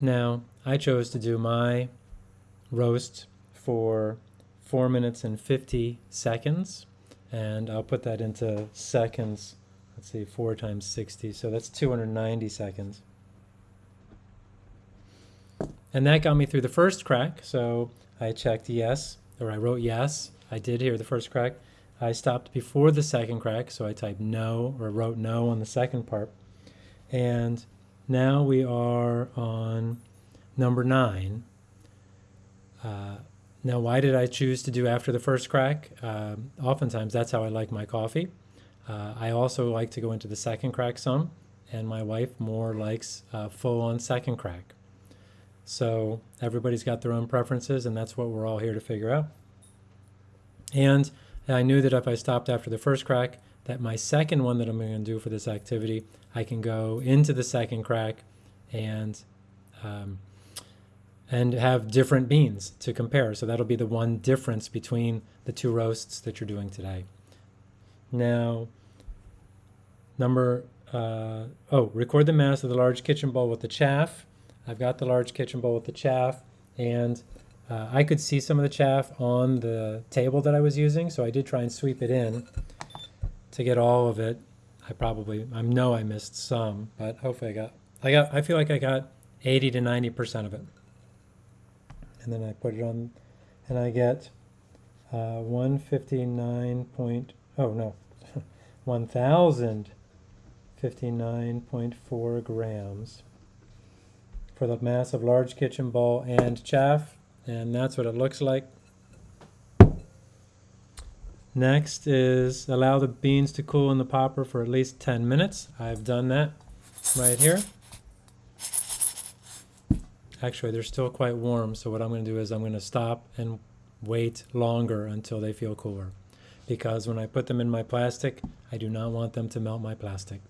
Now, I chose to do my roast for 4 minutes and 50 seconds, and I'll put that into seconds. Let's see, 4 times 60, so that's 290 seconds. And that got me through the first crack, so I checked yes, or I wrote yes. I did hear the first crack. I stopped before the second crack, so I typed no, or wrote no on the second part. And now we are on number nine. Uh, now, why did I choose to do after the first crack? Uh, oftentimes, that's how I like my coffee. Uh, I also like to go into the second crack some, and my wife more likes uh, full on second crack. So everybody's got their own preferences, and that's what we're all here to figure out. And I knew that if I stopped after the first crack, that my second one that I'm going to do for this activity, I can go into the second crack and um, and have different beans to compare. So that'll be the one difference between the two roasts that you're doing today. Now, number, uh, oh, record the mass of the large kitchen bowl with the chaff. I've got the large kitchen bowl with the chaff and uh, I could see some of the chaff on the table that I was using, so I did try and sweep it in to get all of it. I probably, I know I missed some, but hopefully I got, I got, I feel like I got 80 to 90% of it. And then I put it on, and I get uh, 159 point, oh no, 1,059.4 grams for the mass of large kitchen bowl and chaff, and that's what it looks like. Next is allow the beans to cool in the popper for at least 10 minutes. I've done that right here. Actually, they're still quite warm, so what I'm going to do is I'm going to stop and wait longer until they feel cooler. Because when I put them in my plastic, I do not want them to melt my plastic.